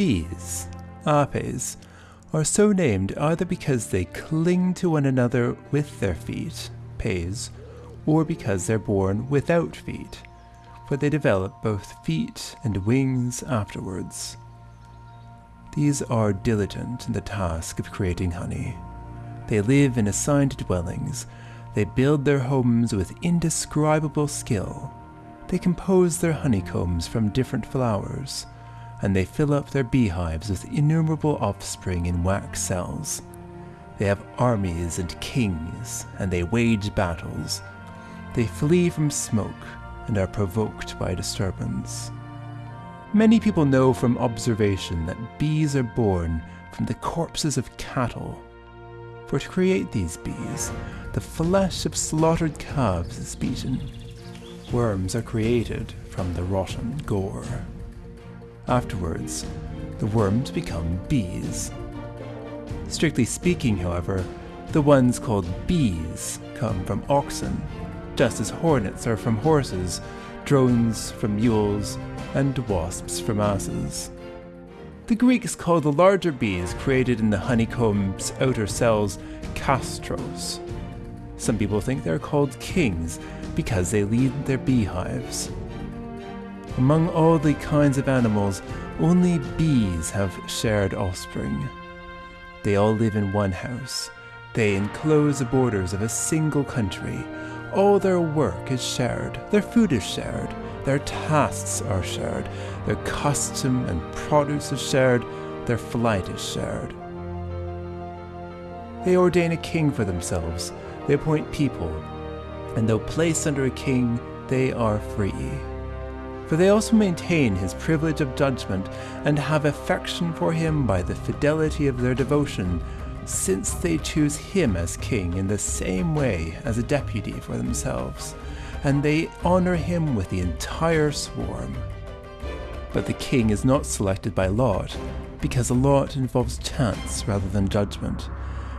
Bees, apes, are so named either because they cling to one another with their feet, pes, or because they're born without feet, for they develop both feet and wings afterwards. These are diligent in the task of creating honey. They live in assigned dwellings. They build their homes with indescribable skill. They compose their honeycombs from different flowers, and they fill up their beehives with innumerable offspring in wax cells. They have armies and kings, and they wage battles. They flee from smoke and are provoked by disturbance. Many people know from observation that bees are born from the corpses of cattle. For to create these bees, the flesh of slaughtered calves is beaten. Worms are created from the rotten gore. Afterwards, the worms become bees. Strictly speaking, however, the ones called bees come from oxen, just as hornets are from horses, drones from mules, and wasps from asses. The Greeks called the larger bees created in the honeycomb's outer cells castros. Some people think they're called kings because they lead their beehives. Among all the kinds of animals, only bees have shared offspring. They all live in one house. They enclose the borders of a single country. All their work is shared, their food is shared, their tasks are shared, their custom and produce is shared, their flight is shared. They ordain a king for themselves, they appoint people, and though placed under a king, they are free. For they also maintain his privilege of judgment, and have affection for him by the fidelity of their devotion, since they choose him as king in the same way as a deputy for themselves and they honor him with the entire swarm. But the king is not selected by lot, because a lot involves chance rather than judgment,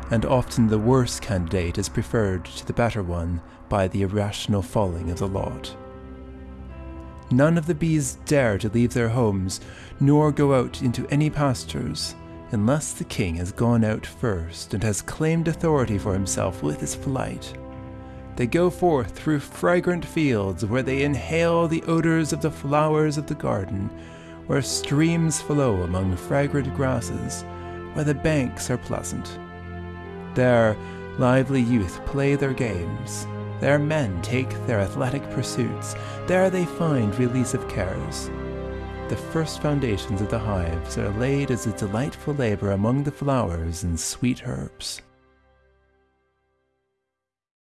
and often the worse candidate is preferred to the better one by the irrational falling of the lot. None of the bees dare to leave their homes, nor go out into any pastures, unless the king has gone out first and has claimed authority for himself with his flight. They go forth through fragrant fields where they inhale the odors of the flowers of the garden, where streams flow among fragrant grasses, where the banks are pleasant. There, lively youth play their games. There, men take their athletic pursuits. There, they find release of cares. The first foundations of the hives are laid as a delightful labor among the flowers and sweet herbs.